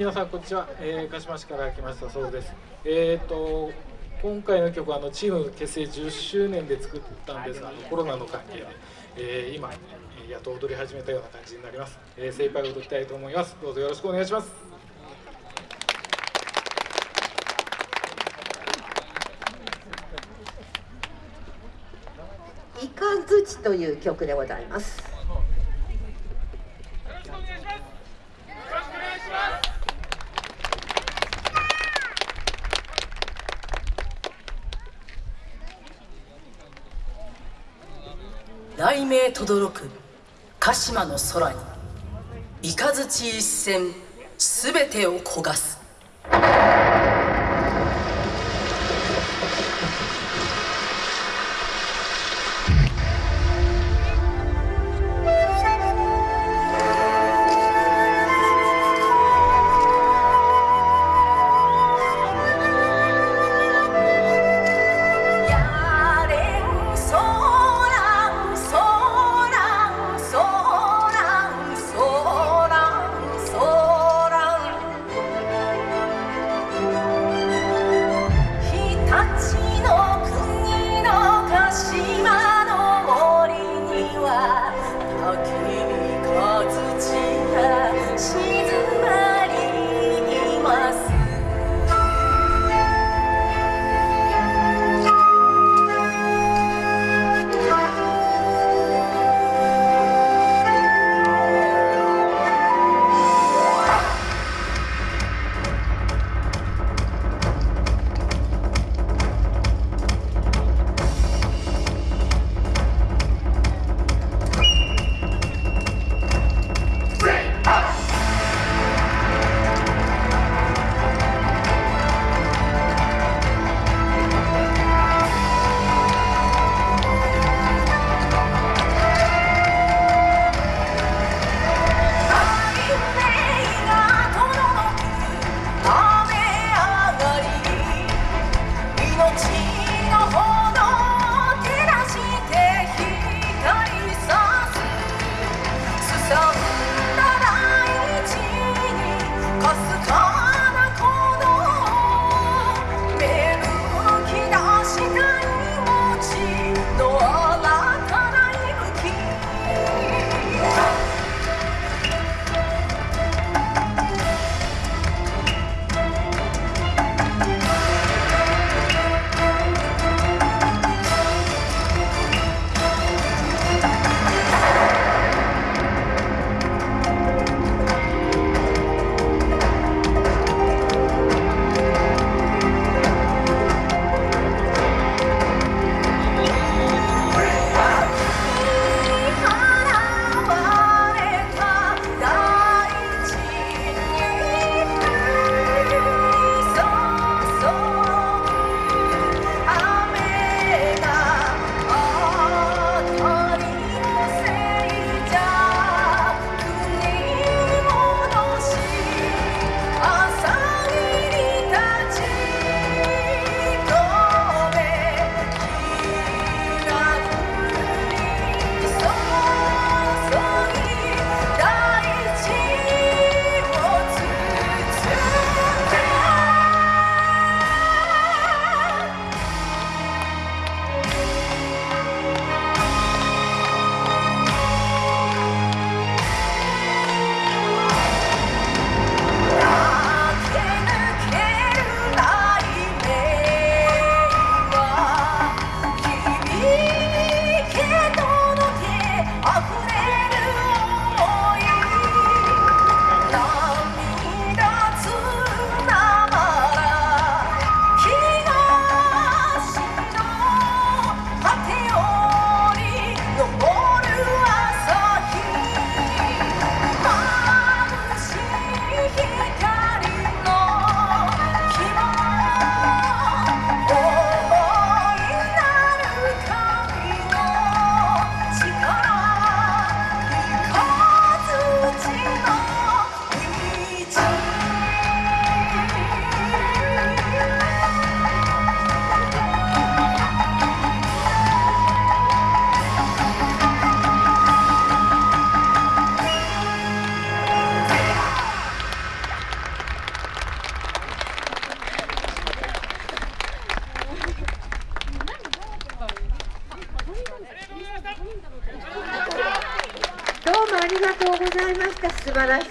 皆さんこんにちは、えー、鹿島市から来ましたそうです。えっ、ー、と今回の曲はあのチーム結成10周年で作ったんですが、コロナの関係で、えー、今やっと踊り始めたような感じになります。えー、精一杯踊りたいと思います。どうぞよろしくお願いします。イカズチという曲でございます。雷鳴とどろく鹿島の空に雷一閃すべてを焦がす。see. した素晴らしい。